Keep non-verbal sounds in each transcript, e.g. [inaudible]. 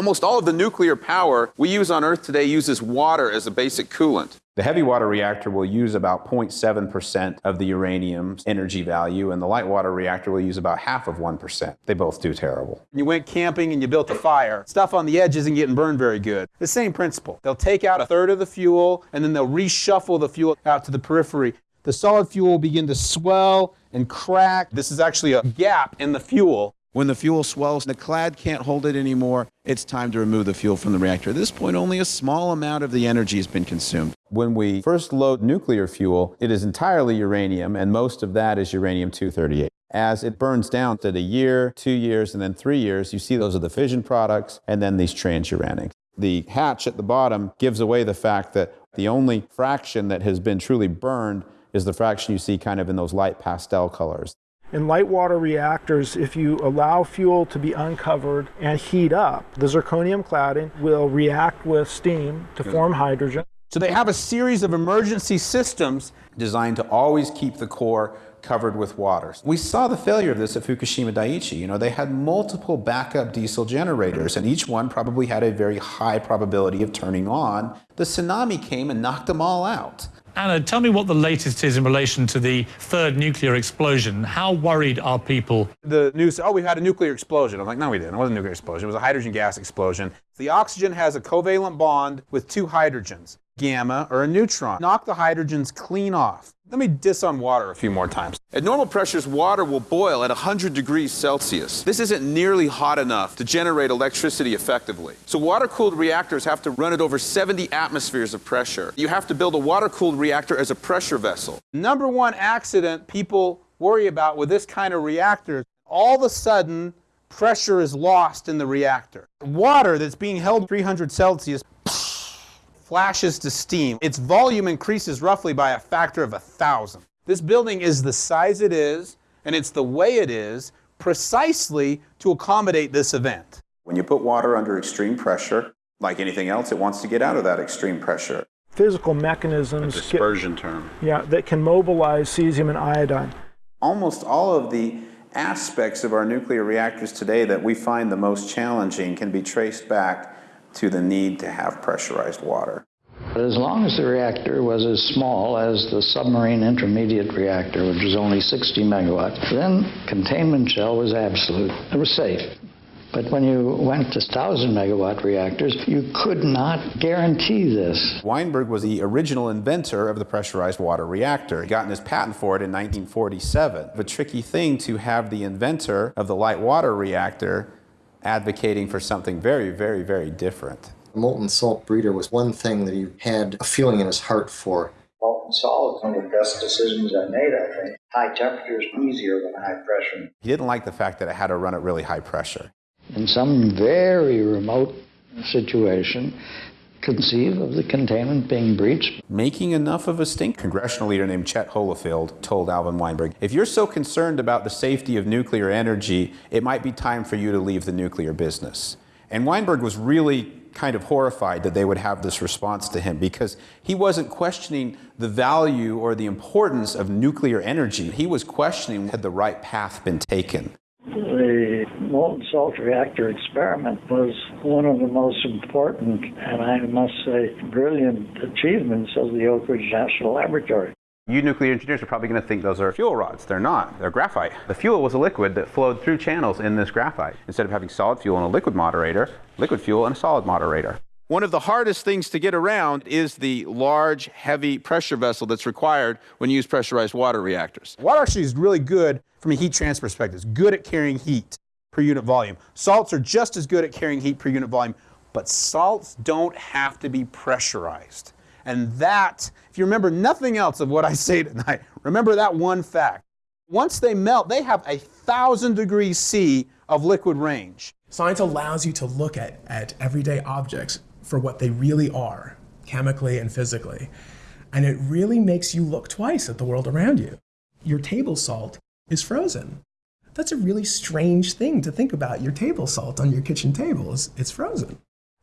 Almost all of the nuclear power we use on Earth today uses water as a basic coolant. The heavy water reactor will use about 0.7% of the uranium's energy value, and the light water reactor will use about half of 1%. They both do terrible. You went camping and you built a fire. Stuff on the edge isn't getting burned very good. The same principle. They'll take out a third of the fuel and then they'll reshuffle the fuel out to the periphery. The solid fuel will begin to swell and crack. This is actually a gap in the fuel when the fuel swells, and the clad can't hold it anymore, it's time to remove the fuel from the reactor. At this point, only a small amount of the energy has been consumed. When we first load nuclear fuel, it is entirely uranium, and most of that is uranium-238. As it burns down to a year, two years, and then three years, you see those are the fission products, and then these transuranics. The hatch at the bottom gives away the fact that the only fraction that has been truly burned is the fraction you see kind of in those light pastel colors. In light water reactors, if you allow fuel to be uncovered and heat up, the zirconium cladding will react with steam to form hydrogen. So they have a series of emergency systems designed to always keep the core covered with water. We saw the failure of this at Fukushima Daiichi. You know, they had multiple backup diesel generators, and each one probably had a very high probability of turning on. The tsunami came and knocked them all out. Anna, tell me what the latest is in relation to the third nuclear explosion. How worried are people? The news, oh, we had a nuclear explosion. I'm like, no, we didn't. It wasn't a nuclear explosion. It was a hydrogen gas explosion. The oxygen has a covalent bond with two hydrogens, gamma or a neutron. Knock the hydrogens clean off. Let me diss on water a few more times. At normal pressures, water will boil at 100 degrees Celsius. This isn't nearly hot enough to generate electricity effectively. So water-cooled reactors have to run at over 70 atmospheres of pressure. You have to build a water-cooled reactor as a pressure vessel. Number one accident people worry about with this kind of reactor, all of a sudden, pressure is lost in the reactor. Water that's being held 300 Celsius flashes to steam. Its volume increases roughly by a factor of a thousand. This building is the size it is, and it's the way it is, precisely to accommodate this event. When you put water under extreme pressure, like anything else, it wants to get out of that extreme pressure. Physical mechanisms. A dispersion get, term. Yeah, that can mobilize cesium and iodine. Almost all of the aspects of our nuclear reactors today that we find the most challenging can be traced back to the need to have pressurized water. But as long as the reactor was as small as the submarine intermediate reactor, which was only 60 megawatts, then containment shell was absolute. It was safe. But when you went to 1,000 megawatt reactors, you could not guarantee this. Weinberg was the original inventor of the pressurized water reactor. He got his patent for it in 1947. A tricky thing to have the inventor of the light water reactor advocating for something very, very, very different. molten salt breeder was one thing that he had a feeling in his heart for. Molten salt was one of the best decisions I made, I think. High temperature is easier than high pressure. He didn't like the fact that it had to run at really high pressure. In some very remote situation, conceive of the containment being breached. Making enough of a stink. Congressional leader named Chet Holifield told Alvin Weinberg, if you're so concerned about the safety of nuclear energy, it might be time for you to leave the nuclear business. And Weinberg was really kind of horrified that they would have this response to him because he wasn't questioning the value or the importance of nuclear energy. He was questioning had the right path been taken. The molten salt reactor experiment was one of the most important and I must say brilliant achievements of the Oak Ridge National Laboratory. You nuclear engineers are probably going to think those are fuel rods. They're not. They're graphite. The fuel was a liquid that flowed through channels in this graphite. Instead of having solid fuel and a liquid moderator, liquid fuel and a solid moderator. One of the hardest things to get around is the large, heavy pressure vessel that's required when you use pressurized water reactors. Water actually is really good from a heat transfer perspective. It's good at carrying heat per unit volume. Salts are just as good at carrying heat per unit volume, but salts don't have to be pressurized. And that, if you remember nothing else of what I say tonight, [laughs] remember that one fact. Once they melt, they have a thousand degrees C of liquid range. Science allows you to look at, at everyday objects for what they really are, chemically and physically. And it really makes you look twice at the world around you. Your table salt is frozen. That's a really strange thing to think about. Your table salt on your kitchen table is it's frozen.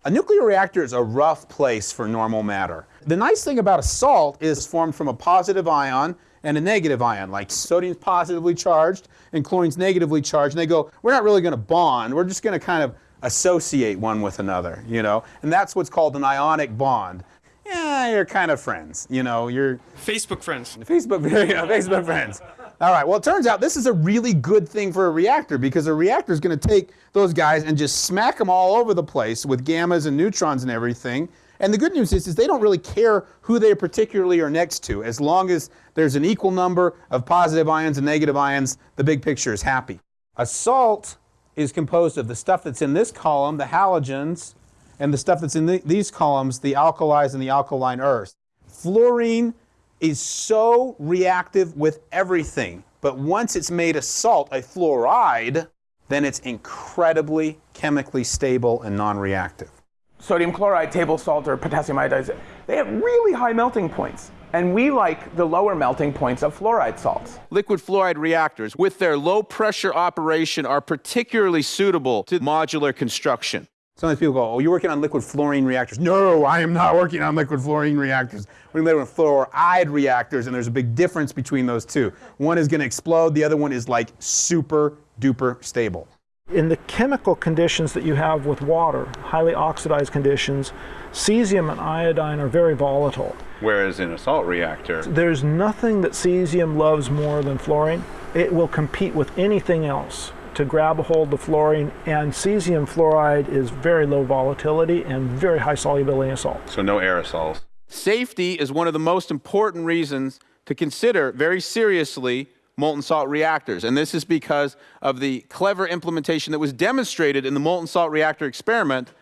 A nuclear reactor is a rough place for normal matter. The nice thing about a salt is formed from a positive ion and a negative ion, like sodium's positively charged and chlorine's negatively charged, and they go, we're not really going to bond, we're just going to kind of associate one with another, you know? And that's what's called an ionic bond. Yeah, you're kind of friends, you know, you're Facebook friends. Facebook, [laughs] yeah, Facebook friends. All right, well, it turns out this is a really good thing for a reactor because a reactor is going to take those guys and just smack them all over the place with gammas and neutrons and everything. And the good news is, is they don't really care who they particularly are next to. As long as there's an equal number of positive ions and negative ions, the big picture is happy. A salt is composed of the stuff that's in this column, the halogens, and the stuff that's in the, these columns, the alkalis and the alkaline earths. Fluorine is so reactive with everything, but once it's made a salt, a fluoride, then it's incredibly chemically stable and non-reactive. Sodium chloride, table salt, or potassium iodide, they have really high melting points. And we like the lower melting points of fluoride salts. Liquid fluoride reactors, with their low pressure operation, are particularly suitable to modular construction. Sometimes people go, oh, you're working on liquid fluorine reactors. No, I am not working on liquid fluorine reactors. We're working on fluoride reactors, and there's a big difference between those two. One is going to explode, the other one is like super duper stable. In the chemical conditions that you have with water, highly oxidized conditions, cesium and iodine are very volatile. Whereas in a salt reactor, There's nothing that cesium loves more than fluorine. It will compete with anything else to grab a hold of fluorine, and cesium fluoride is very low volatility and very high solubility in salt. so no aerosols. Safety is one of the most important reasons to consider very seriously molten salt reactors. And this is because of the clever implementation that was demonstrated in the molten salt reactor experiment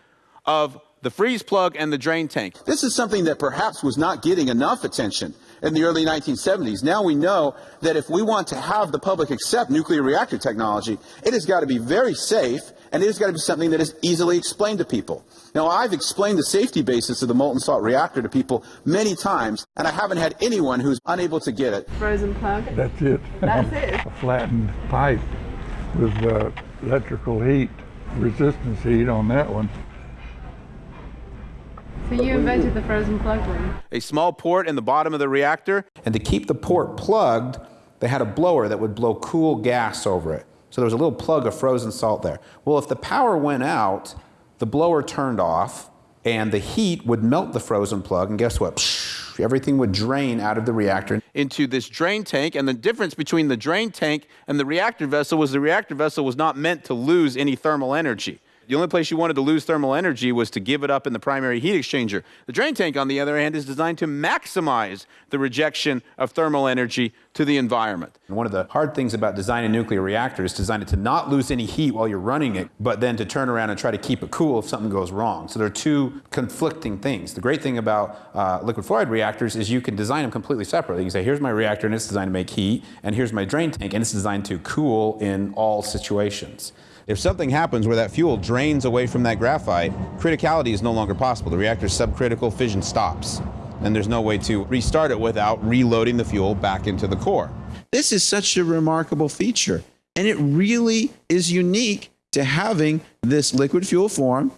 of the freeze plug and the drain tank. This is something that perhaps was not getting enough attention in the early 1970s. Now we know that if we want to have the public accept nuclear reactor technology, it has got to be very safe and it has got to be something that is easily explained to people. Now, I've explained the safety basis of the molten salt reactor to people many times, and I haven't had anyone who's unable to get it. Frozen plug. That's it. That's [laughs] it. A flattened pipe with uh, electrical heat, resistance heat on that one. So you invented the frozen plug one. A small port in the bottom of the reactor. And to keep the port plugged, they had a blower that would blow cool gas over it. So there was a little plug of frozen salt there. Well, if the power went out, the blower turned off, and the heat would melt the frozen plug, and guess what? Psh, everything would drain out of the reactor. into this drain tank, and the difference between the drain tank and the reactor vessel was the reactor vessel was not meant to lose any thermal energy. The only place you wanted to lose thermal energy was to give it up in the primary heat exchanger. The drain tank, on the other hand, is designed to maximize the rejection of thermal energy to the environment. One of the hard things about designing nuclear reactor is design it to not lose any heat while you're running it, but then to turn around and try to keep it cool if something goes wrong. So there are two conflicting things. The great thing about uh, liquid fluoride reactors is you can design them completely separately. You can say, here's my reactor and it's designed to make heat, and here's my drain tank and it's designed to cool in all situations. If something happens where that fuel drains away from that graphite, criticality is no longer possible. The reactor's subcritical fission stops, and there's no way to restart it without reloading the fuel back into the core. This is such a remarkable feature, and it really is unique to having this liquid fuel form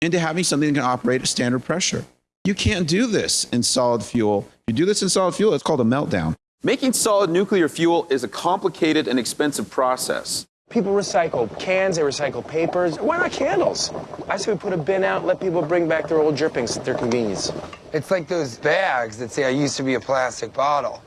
and to having something that can operate at standard pressure. You can't do this in solid fuel. If you do this in solid fuel, it's called a meltdown. Making solid nuclear fuel is a complicated and expensive process. People recycle cans, they recycle papers. Why not candles? I say we put a bin out, let people bring back their old drippings at their convenience. It's like those bags that say, I used to be a plastic bottle.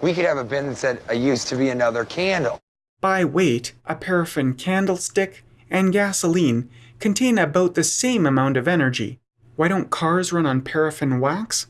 We could have a bin that said, I used to be another candle. By weight, a paraffin candlestick and gasoline contain about the same amount of energy. Why don't cars run on paraffin wax?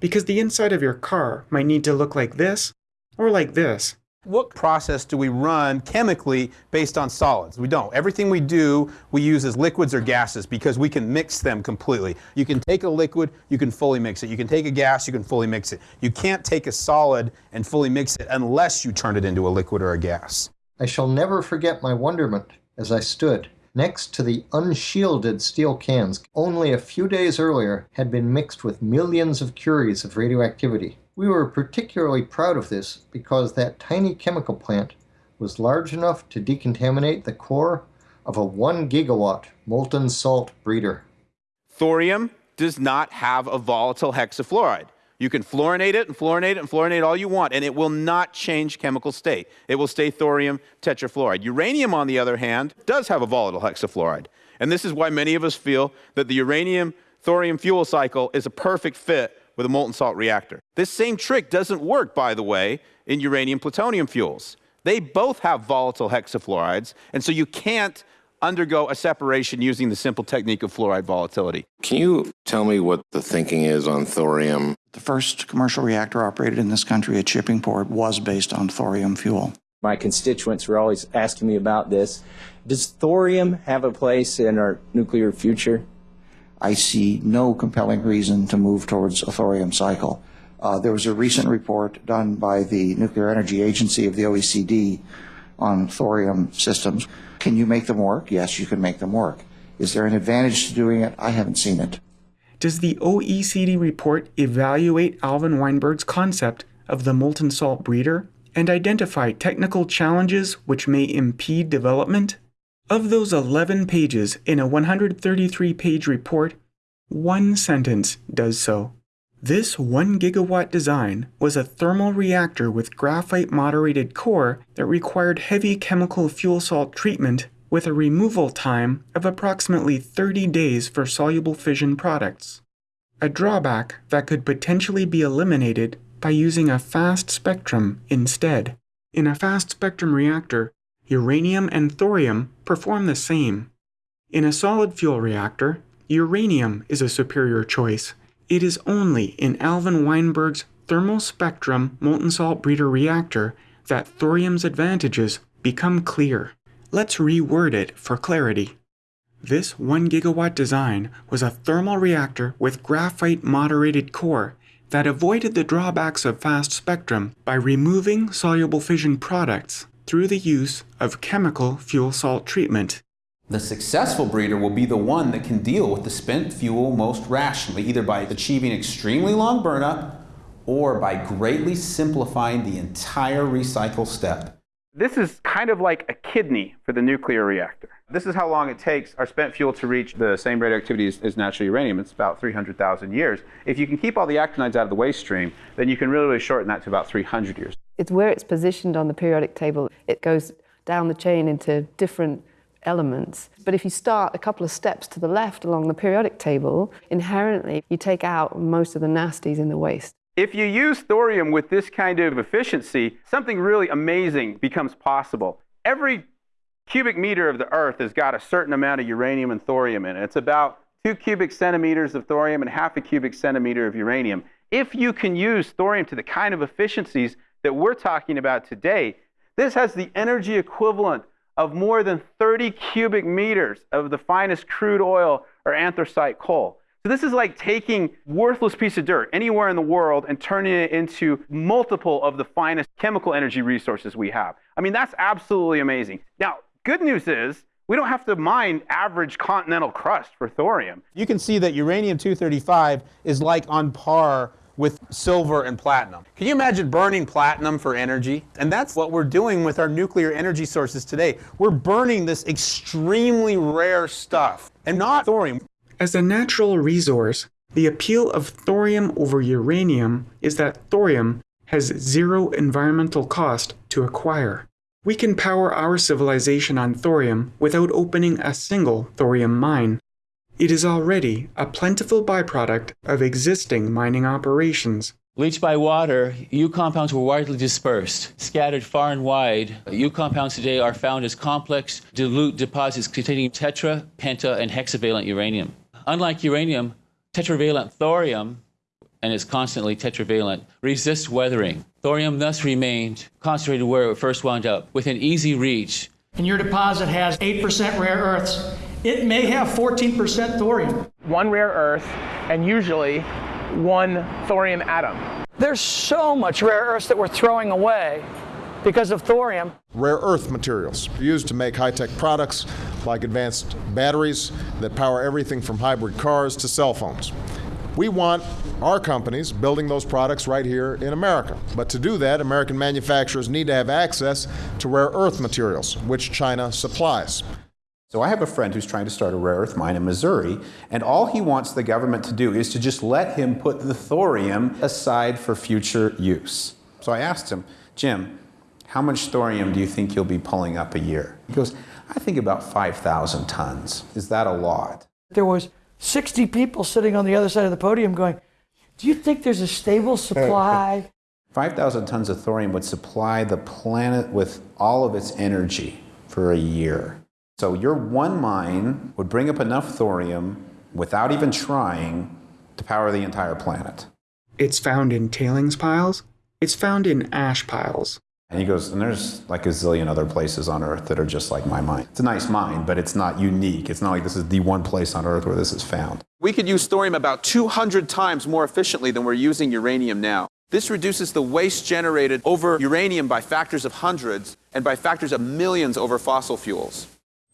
Because the inside of your car might need to look like this or like this. What process do we run chemically based on solids? We don't. Everything we do, we use as liquids or gases because we can mix them completely. You can take a liquid, you can fully mix it. You can take a gas, you can fully mix it. You can't take a solid and fully mix it unless you turn it into a liquid or a gas. I shall never forget my wonderment as I stood next to the unshielded steel cans only a few days earlier had been mixed with millions of curies of radioactivity. We were particularly proud of this because that tiny chemical plant was large enough to decontaminate the core of a 1 gigawatt molten salt breeder. Thorium does not have a volatile hexafluoride. You can fluorinate it and fluorinate it and fluorinate all you want, and it will not change chemical state. It will stay thorium tetrafluoride. Uranium, on the other hand, does have a volatile hexafluoride. And this is why many of us feel that the uranium thorium fuel cycle is a perfect fit with a molten salt reactor. This same trick doesn't work, by the way, in uranium plutonium fuels. They both have volatile hexafluorides, and so you can't undergo a separation using the simple technique of fluoride volatility. Can you tell me what the thinking is on thorium? The first commercial reactor operated in this country at Shippingport was based on thorium fuel. My constituents were always asking me about this. Does thorium have a place in our nuclear future? I see no compelling reason to move towards a thorium cycle. Uh, there was a recent report done by the Nuclear Energy Agency of the OECD on thorium systems. Can you make them work? Yes, you can make them work. Is there an advantage to doing it? I haven't seen it. Does the OECD report evaluate Alvin Weinberg's concept of the molten salt breeder and identify technical challenges which may impede development? Of those 11 pages in a 133 page report, one sentence does so. This 1 gigawatt design was a thermal reactor with graphite moderated core that required heavy chemical fuel salt treatment with a removal time of approximately 30 days for soluble fission products. A drawback that could potentially be eliminated by using a fast spectrum instead. In a fast spectrum reactor, uranium and thorium perform the same. In a solid fuel reactor, uranium is a superior choice it is only in Alvin Weinberg's thermal spectrum molten salt breeder reactor that thorium's advantages become clear. Let's reword it for clarity. This 1 gigawatt design was a thermal reactor with graphite moderated core that avoided the drawbacks of fast spectrum by removing soluble fission products through the use of chemical fuel salt treatment. The successful breeder will be the one that can deal with the spent fuel most rationally, either by achieving extremely long burnup or by greatly simplifying the entire recycle step. This is kind of like a kidney for the nuclear reactor. This is how long it takes our spent fuel to reach the same radioactivity as, as natural uranium. It's about 300,000 years. If you can keep all the actinides out of the waste stream, then you can really, really shorten that to about 300 years. It's where it's positioned on the periodic table. It goes down the chain into different elements. But if you start a couple of steps to the left along the periodic table, inherently you take out most of the nasties in the waste. If you use thorium with this kind of efficiency, something really amazing becomes possible. Every cubic meter of the Earth has got a certain amount of uranium and thorium in it. It's about two cubic centimeters of thorium and half a cubic centimeter of uranium. If you can use thorium to the kind of efficiencies that we're talking about today, this has the energy equivalent of more than 30 cubic meters of the finest crude oil or anthracite coal. So this is like taking worthless piece of dirt anywhere in the world and turning it into multiple of the finest chemical energy resources we have. I mean, that's absolutely amazing. Now, good news is we don't have to mine average continental crust for thorium. You can see that uranium-235 is like on par with silver and platinum. Can you imagine burning platinum for energy? And that's what we're doing with our nuclear energy sources today. We're burning this extremely rare stuff and not thorium. As a natural resource, the appeal of thorium over uranium is that thorium has zero environmental cost to acquire. We can power our civilization on thorium without opening a single thorium mine. It is already a plentiful byproduct of existing mining operations. Leached by water, U compounds were widely dispersed, scattered far and wide. U compounds today are found as complex, dilute deposits containing tetra, penta, and hexavalent uranium. Unlike uranium, tetravalent thorium, and is constantly tetravalent, resists weathering. Thorium thus remained concentrated where it first wound up, within easy reach. And your deposit has 8% rare earths it may have 14% thorium. One rare earth and usually one thorium atom. There's so much rare earths that we're throwing away because of thorium. Rare earth materials used to make high-tech products like advanced batteries that power everything from hybrid cars to cell phones. We want our companies building those products right here in America. But to do that, American manufacturers need to have access to rare earth materials, which China supplies. So I have a friend who's trying to start a rare earth mine in Missouri, and all he wants the government to do is to just let him put the thorium aside for future use. So I asked him, Jim, how much thorium do you think you'll be pulling up a year? He goes, I think about 5,000 tons. Is that a lot? There was 60 people sitting on the other side of the podium going, do you think there's a stable supply? [laughs] 5,000 tons of thorium would supply the planet with all of its energy for a year. So your one mine would bring up enough thorium without even trying to power the entire planet. It's found in tailings piles. It's found in ash piles. And he goes, and there's like a zillion other places on Earth that are just like my mine. It's a nice mine, but it's not unique. It's not like this is the one place on Earth where this is found. We could use thorium about 200 times more efficiently than we're using uranium now. This reduces the waste generated over uranium by factors of hundreds and by factors of millions over fossil fuels.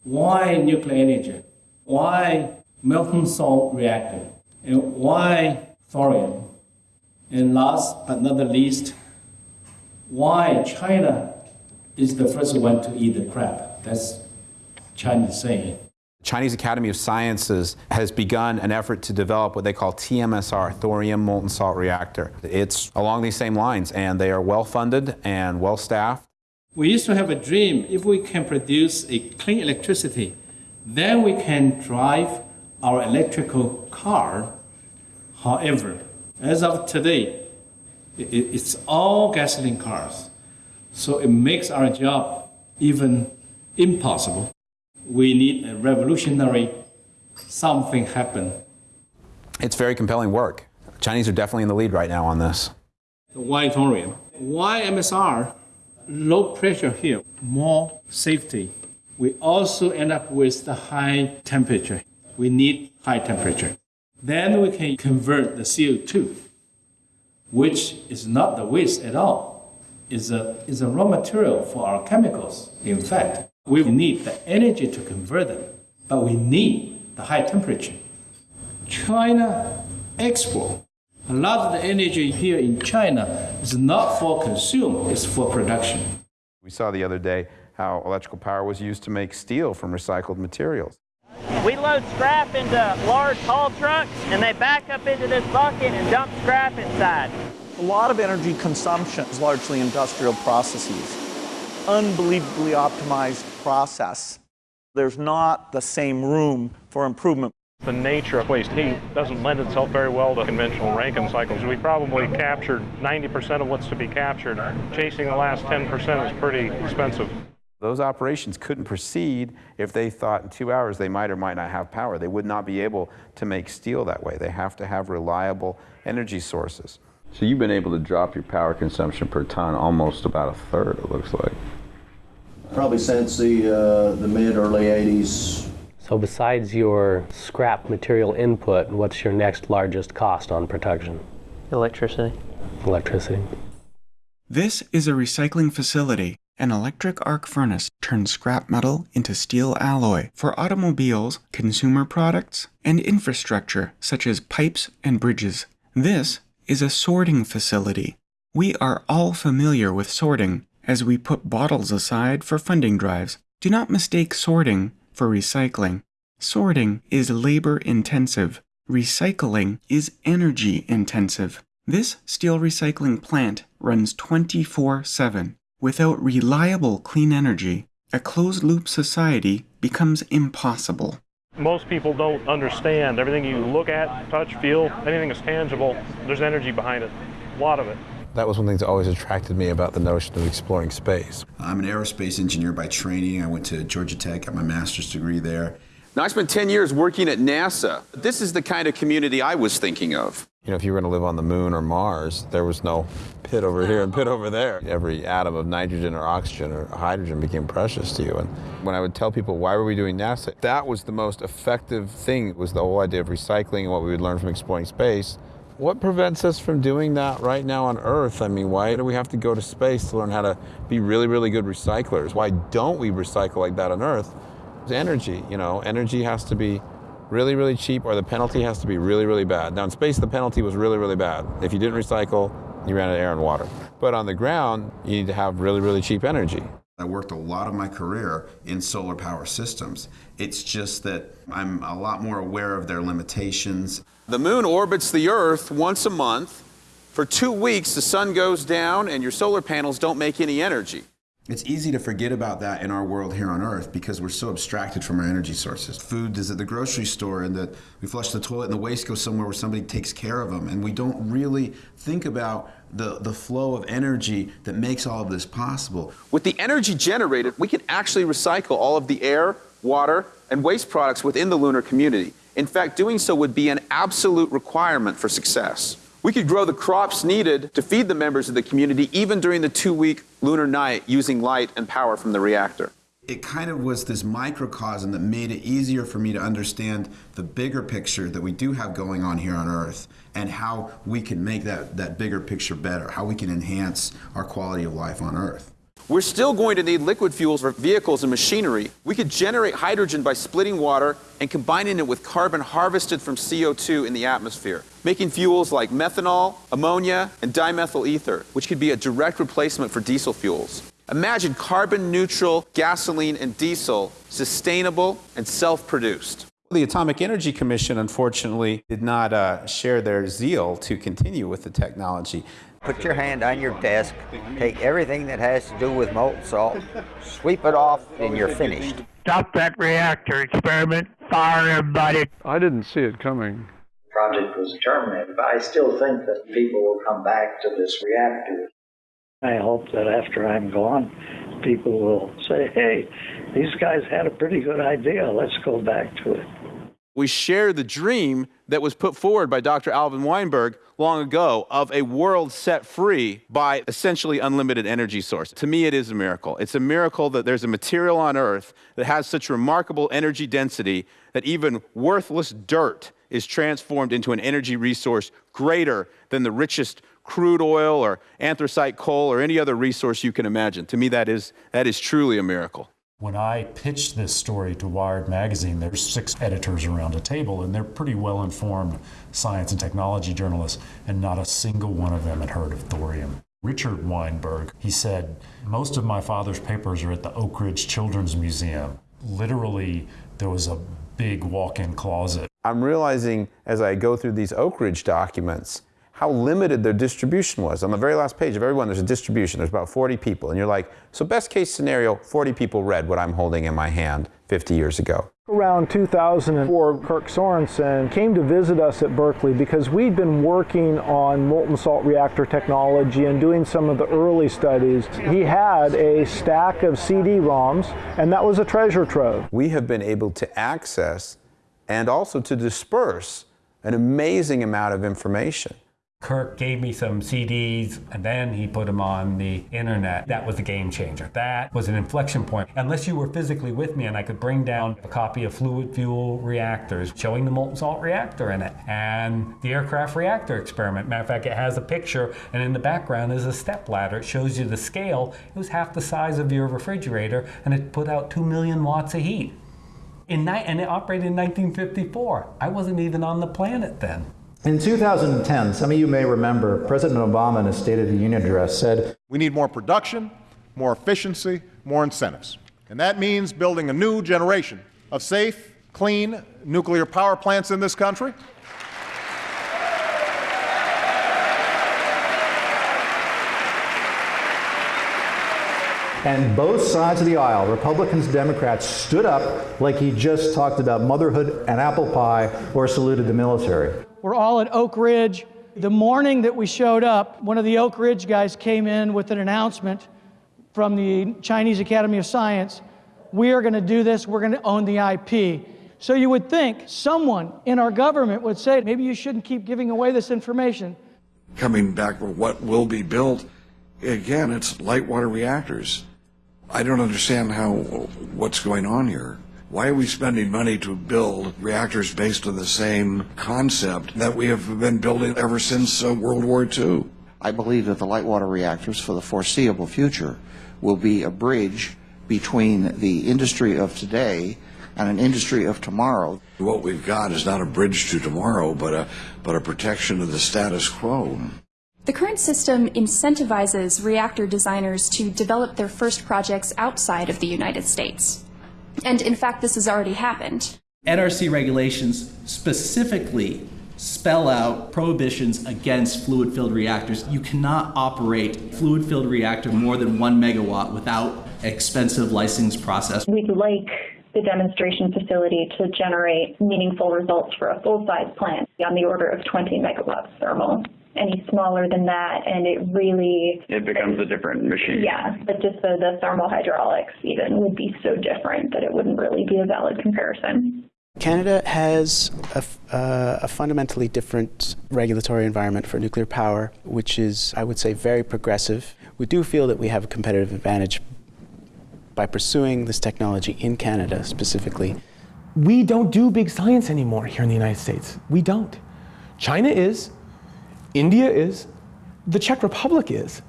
Why nuclear energy? Why molten salt reactor? And why thorium? And last but not the least, why China is the first one to eat the crab. That's Chinese saying. Chinese Academy of Sciences has begun an effort to develop what they call TMSR, thorium molten salt reactor. It's along these same lines, and they are well funded and well staffed. We used to have a dream if we can produce a clean electricity, then we can drive our electrical car. However, as of today, it's all gasoline cars. So it makes our job even impossible. We need a revolutionary something happen. It's very compelling work. Chinese are definitely in the lead right now on this. Why thorium? Why MSR? Low pressure here, more safety. We also end up with the high temperature. We need high temperature. Then we can convert the CO2 which is not the waste at all, is a, is a raw material for our chemicals. In fact, we need the energy to convert them, but we need the high temperature. China export. A lot of the energy here in China is not for consume, it's for production. We saw the other day how electrical power was used to make steel from recycled materials. We load scrap into large haul trucks and they back up into this bucket and dump scrap inside. A lot of energy consumption is largely industrial processes. Unbelievably optimized process. There's not the same room for improvement. The nature of waste heat doesn't lend itself very well to conventional Rankine cycles. We probably captured 90% of what's to be captured. Chasing the last 10% is pretty expensive. Those operations couldn't proceed if they thought in two hours they might or might not have power. They would not be able to make steel that way. They have to have reliable energy sources. So you've been able to drop your power consumption per ton almost about a third, it looks like. Probably since the, uh, the mid early 80s. So besides your scrap material input, what's your next largest cost on production? Electricity. Electricity. This is a recycling facility an electric arc furnace turns scrap metal into steel alloy for automobiles, consumer products, and infrastructure such as pipes and bridges. This is a sorting facility. We are all familiar with sorting as we put bottles aside for funding drives. Do not mistake sorting for recycling. Sorting is labor intensive. Recycling is energy intensive. This steel recycling plant runs 24 7. Without reliable clean energy, a closed loop society becomes impossible. Most people don't understand everything you look at, touch, feel, anything that's tangible, there's energy behind it. A lot of it. That was one thing that always attracted me about the notion of exploring space. I'm an aerospace engineer by training. I went to Georgia Tech, got my master's degree there. Now, I spent 10 years working at NASA. This is the kind of community I was thinking of. You know, if you were going to live on the moon or Mars, there was no pit over here and pit over there. Every atom of nitrogen or oxygen or hydrogen became precious to you. And when I would tell people, why were we doing NASA? That was the most effective thing, was the whole idea of recycling and what we would learn from exploring space. What prevents us from doing that right now on Earth? I mean, why do we have to go to space to learn how to be really, really good recyclers? Why don't we recycle like that on Earth? It's energy, you know, energy has to be really, really cheap or the penalty has to be really, really bad. Now in space, the penalty was really, really bad. If you didn't recycle, you ran out of air and water. But on the ground, you need to have really, really cheap energy. I worked a lot of my career in solar power systems. It's just that I'm a lot more aware of their limitations. The moon orbits the Earth once a month. For two weeks, the sun goes down and your solar panels don't make any energy. It's easy to forget about that in our world here on Earth because we're so abstracted from our energy sources. Food is at the grocery store, and that we flush the toilet, and the waste goes somewhere where somebody takes care of them, and we don't really think about the, the flow of energy that makes all of this possible. With the energy generated, we can actually recycle all of the air, water, and waste products within the lunar community. In fact, doing so would be an absolute requirement for success. We could grow the crops needed to feed the members of the community even during the two week lunar night using light and power from the reactor. It kind of was this microcosm that made it easier for me to understand the bigger picture that we do have going on here on Earth and how we can make that, that bigger picture better, how we can enhance our quality of life on Earth. We're still going to need liquid fuels for vehicles and machinery. We could generate hydrogen by splitting water and combining it with carbon harvested from CO2 in the atmosphere, making fuels like methanol, ammonia, and dimethyl ether, which could be a direct replacement for diesel fuels. Imagine carbon neutral gasoline and diesel, sustainable and self produced. The Atomic Energy Commission, unfortunately, did not uh, share their zeal to continue with the technology. Put your hand on your desk, take everything that has to do with molten salt, sweep it off, and you're finished. Stop that reactor experiment, fire everybody. I didn't see it coming. The project was terminated, but I still think that people will come back to this reactor. I hope that after I'm gone, people will say, hey, these guys had a pretty good idea. Let's go back to it. We share the dream that was put forward by Dr. Alvin Weinberg long ago of a world set free by essentially unlimited energy source. To me, it is a miracle. It's a miracle that there's a material on Earth that has such remarkable energy density that even worthless dirt is transformed into an energy resource greater than the richest crude oil or anthracite coal or any other resource you can imagine. To me, that is, that is truly a miracle. When I pitched this story to Wired Magazine, there's six editors around a table, and they're pretty well informed science and technology journalists, and not a single one of them had heard of thorium. Richard Weinberg, he said, Most of my father's papers are at the Oak Ridge Children's Museum. Literally, there was a big walk in closet. I'm realizing as I go through these Oak Ridge documents how limited their distribution was. On the very last page of everyone, there's a distribution. There's about 40 people. And you're like, so best case scenario, 40 people read what I'm holding in my hand 50 years ago. Around 2004, Kirk Sorensen came to visit us at Berkeley because we'd been working on molten salt reactor technology and doing some of the early studies. He had a stack of CD-ROMs, and that was a treasure trove. We have been able to access and also to disperse an amazing amount of information. Kirk gave me some CDs and then he put them on the internet. That was a game changer. That was an inflection point. Unless you were physically with me and I could bring down a copy of Fluid Fuel Reactors showing the molten salt reactor in it and the aircraft reactor experiment. Matter of fact, it has a picture and in the background is a step ladder. It shows you the scale. It was half the size of your refrigerator and it put out 2 million watts of heat. In and it operated in 1954. I wasn't even on the planet then. In 2010, some of you may remember, President Obama in his State of the Union address said, We need more production, more efficiency, more incentives. And that means building a new generation of safe, clean nuclear power plants in this country. And both sides of the aisle, Republicans, Democrats, stood up like he just talked about motherhood and apple pie or saluted the military. We're all at Oak Ridge. The morning that we showed up, one of the Oak Ridge guys came in with an announcement from the Chinese Academy of Science. We are going to do this, we're going to own the IP. So you would think someone in our government would say, maybe you shouldn't keep giving away this information. Coming back with what will be built, again, it's light water reactors. I don't understand how what's going on here. Why are we spending money to build reactors based on the same concept that we have been building ever since uh, World War II? I believe that the light water reactors for the foreseeable future will be a bridge between the industry of today and an industry of tomorrow. What we've got is not a bridge to tomorrow, but a, but a protection of the status quo. The current system incentivizes reactor designers to develop their first projects outside of the United States. And in fact, this has already happened. NRC regulations specifically spell out prohibitions against fluid filled reactors. You cannot operate fluid filled reactor more than one megawatt without expensive license process. We'd like the demonstration facility to generate meaningful results for a full size plant on the order of 20 megawatts thermal. Any smaller than that, and it really. It becomes a different machine. Yeah, but just the, the thermal hydraulics even would be so different that it wouldn't really be a valid comparison. Canada has a, uh, a, fundamentally different regulatory environment for nuclear power, which is, I would say, very progressive. We do feel that we have a competitive advantage by pursuing this technology in Canada specifically. We don't do big science anymore here in the United States. We don't. China is, India is, the Czech Republic is.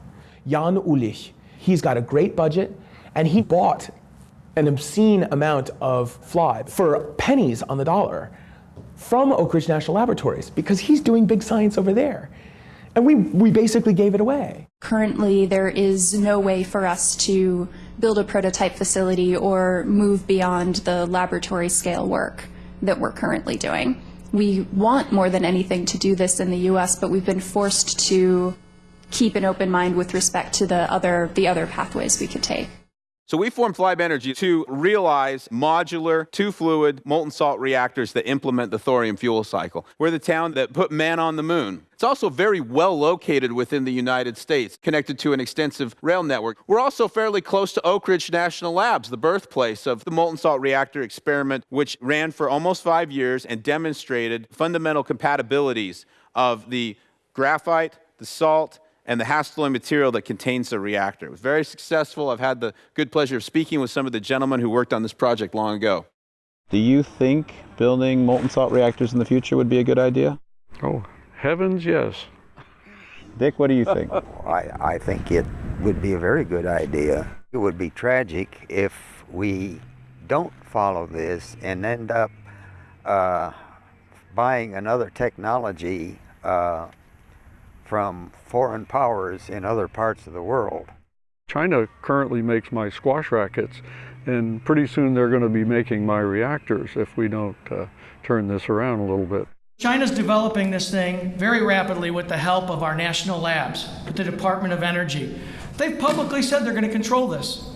Jan Uhlíř, he's got a great budget, and he bought an obscene amount of FLiBe for pennies on the dollar from Oak Ridge National Laboratories because he's doing big science over there. And we, we basically gave it away. Currently, there is no way for us to build a prototype facility or move beyond the laboratory scale work that we're currently doing. We want more than anything to do this in the US, but we've been forced to keep an open mind with respect to the other the other pathways we could take. So we formed FLiBe Energy to realize modular, two-fluid, molten salt reactors that implement the thorium fuel cycle. We're the town that put man on the moon. It's also very well located within the United States, connected to an extensive rail network. We're also fairly close to Oak Ridge National Labs, the birthplace of the molten salt reactor experiment, which ran for almost five years and demonstrated fundamental compatibilities of the graphite, the salt, and the Hastelloy material that contains the reactor. It was very successful. I've had the good pleasure of speaking with some of the gentlemen who worked on this project long ago. Do you think building molten salt reactors in the future would be a good idea? Oh, heavens, yes. Dick, what do you think? [laughs] I, I think it would be a very good idea. It would be tragic if we don't follow this and end up uh, buying another technology uh, from foreign powers in other parts of the world. China currently makes my squash rackets, and pretty soon they're going to be making my reactors if we don't uh, turn this around a little bit. China's developing this thing very rapidly with the help of our national labs, with the Department of Energy. They've publicly said they're going to control this.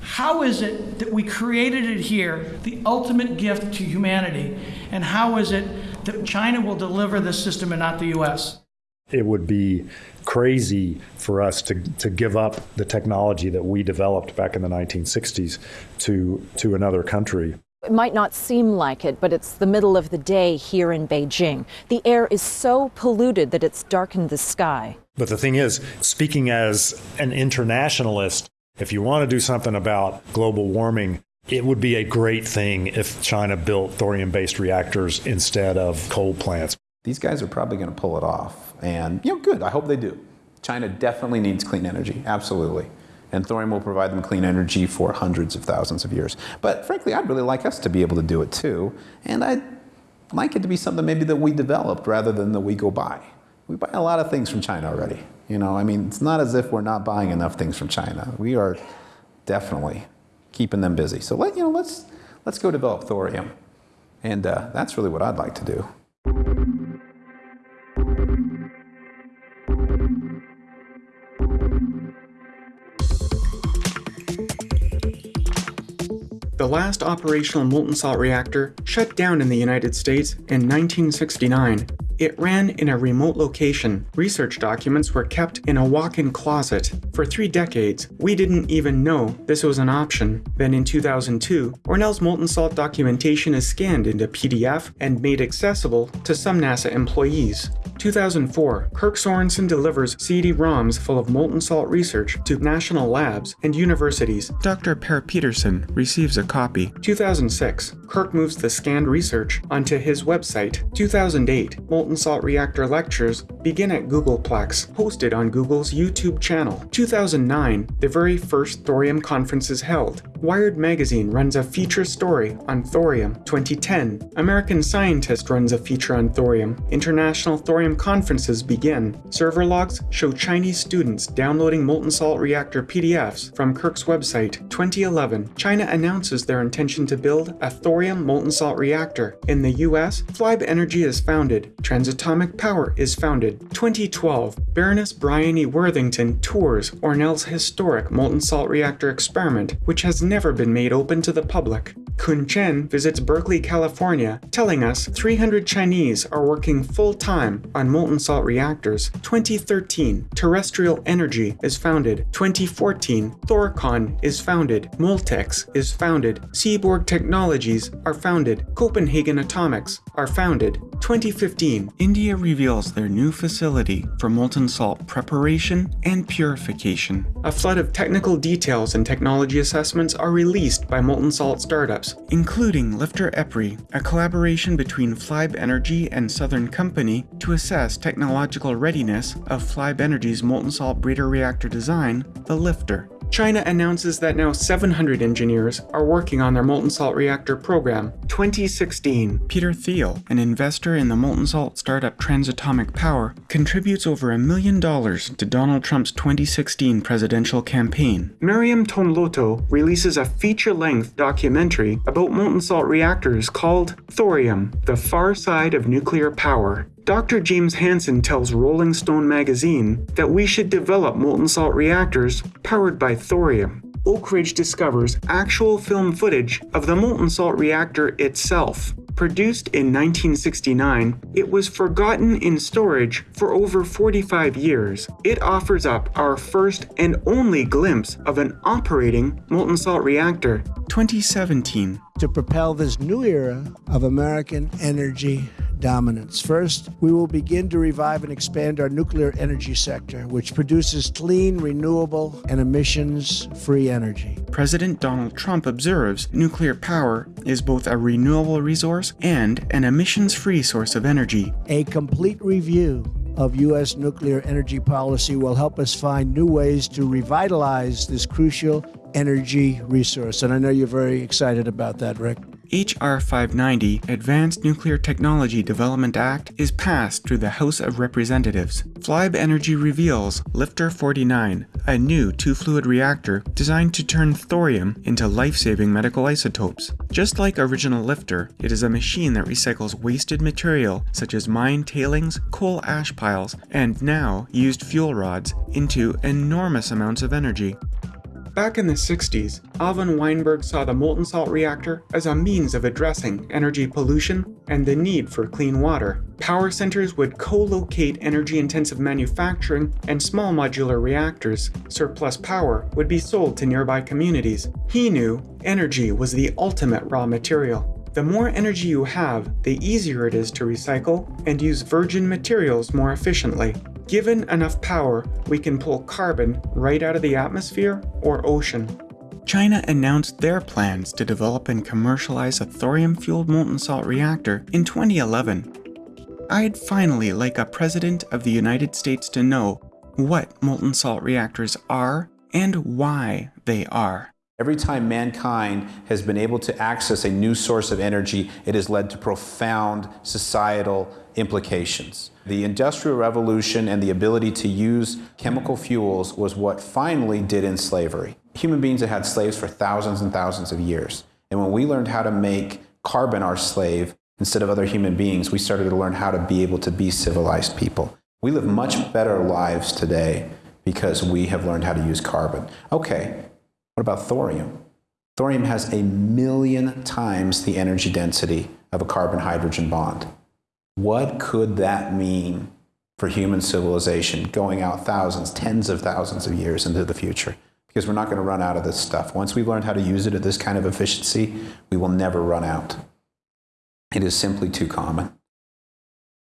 How is it that we created it here, the ultimate gift to humanity, and how is it that China will deliver this system and not the U.S.? It would be crazy for us to, to give up the technology that we developed back in the 1960s to, to another country. It might not seem like it, but it's the middle of the day here in Beijing. The air is so polluted that it's darkened the sky. But the thing is, speaking as an internationalist, if you want to do something about global warming, it would be a great thing if China built thorium based reactors instead of coal plants. These guys are probably going to pull it off. And, you know, good. I hope they do. China definitely needs clean energy. Absolutely. And thorium will provide them clean energy for hundreds of thousands of years. But frankly, I'd really like us to be able to do it too. And I'd like it to be something maybe that we developed rather than that we go buy. We buy a lot of things from China already. You know, I mean, it's not as if we're not buying enough things from China. We are definitely keeping them busy. So let you know, let's let's go develop thorium, and uh, that's really what I'd like to do. The last operational molten salt reactor shut down in the United States in 1969. It ran in a remote location. Research documents were kept in a walk-in closet. For three decades, we didn't even know this was an option. Then in 2002, ORNL's molten salt documentation is scanned into PDF and made accessible to some NASA employees. 2004, Kirk Sorensen delivers CD-ROMs full of molten salt research to national labs and universities. Dr. Per Peterson receives a copy. 2006, Kirk moves the scanned research onto his website. 2008, molten salt reactor lectures begin at Googleplex, hosted on Google's YouTube channel. 2009, the very first thorium conference is held. Wired magazine runs a feature story on thorium. 2010, American Scientist runs a feature on thorium. International Thorium conferences begin. Server logs show Chinese students downloading molten salt reactor PDFs from Kirk's website. 2011, China announces their intention to build a thorium molten salt reactor. In the US, FLiBe Energy is founded. Transatomic Power is founded. 2012, Baroness Bryony Worthington tours ORNL's historic molten salt reactor experiment, which has never been made open to the public. Kun Chen visits Berkeley, California, telling us 300 Chinese are working full-time on molten salt reactors. 2013, Terrestrial Energy is founded. 2014, Thorcon is founded. Moltex is founded. Seaborg Technologies are founded. Copenhagen Atomics are founded. 2015, India reveals their new facility for molten salt preparation and purification. A flood of technical details and technology assessments are released by molten salt startups, including LFTR EPRI, a collaboration between FLiBe Energy and Southern Company to assess technological readiness of FLiBe Energy's molten salt breeder reactor design, the LFTR. China announces that now 700 engineers are working on their molten salt reactor program. 2016, Peter Thiel, an investor in the molten salt startup Transatomic Power, contributes over a million dollars to Donald Trump's 2016 presidential campaign. Miriam Tonloto releases a feature-length documentary about molten salt reactors called Thorium, the Far Side of Nuclear Power. Dr. James Hansen tells Rolling Stone magazine that we should develop molten salt reactors powered by thorium. Oak Ridge discovers actual film footage of the molten salt reactor itself. Produced in 1969, it was forgotten in storage for over 45 years. It offers up our first and only glimpse of an operating molten salt reactor. 2017. To propel this new era of American energy dominance. First, we will begin to revive and expand our nuclear energy sector, which produces clean, renewable, and emissions free energy. President Donald Trump observes nuclear power is both a renewable resource and an emissions free source of energy. A complete review of U.S. nuclear energy policy will help us find new ways to revitalize this crucial energy resource. And I know you're very excited about that, Rick. H.R. 590, Advanced Nuclear Technology Development Act, is passed through the House of Representatives. FLiBe Energy reveals LFTR 49, a new two-fluid reactor designed to turn thorium into life-saving medical isotopes. Just like original LFTR, it is a machine that recycles wasted material such as mine tailings, coal ash piles, and now used fuel rods into enormous amounts of energy. Back in the 60s, Alvin Weinberg saw the molten salt reactor as a means of addressing energy pollution and the need for clean water. Power centers would co-locate energy-intensive manufacturing and small modular reactors. Surplus power would be sold to nearby communities. He knew energy was the ultimate raw material. The more energy you have, the easier it is to recycle and use virgin materials more efficiently. Given enough power, we can pull carbon right out of the atmosphere or ocean. China announced their plans to develop and commercialize a thorium-fueled molten salt reactor in 2011. I'd finally like a President of the United States to know what molten salt reactors are and why they are. Every time mankind has been able to access a new source of energy, it has led to profound societal implications. The Industrial Revolution and the ability to use chemical fuels was what finally did in slavery. Human beings had had slaves for thousands and thousands of years. And when we learned how to make carbon our slave instead of other human beings, we started to learn how to be able to be civilized people. We live much better lives today because we have learned how to use carbon. Okay, what about thorium? Thorium has a million times the energy density of a carbon-hydrogen bond. What could that mean for human civilization going out thousands, tens of thousands of years into the future? Because we're not going to run out of this stuff. Once we've learned how to use it at this kind of efficiency, we will never run out. It is simply too common.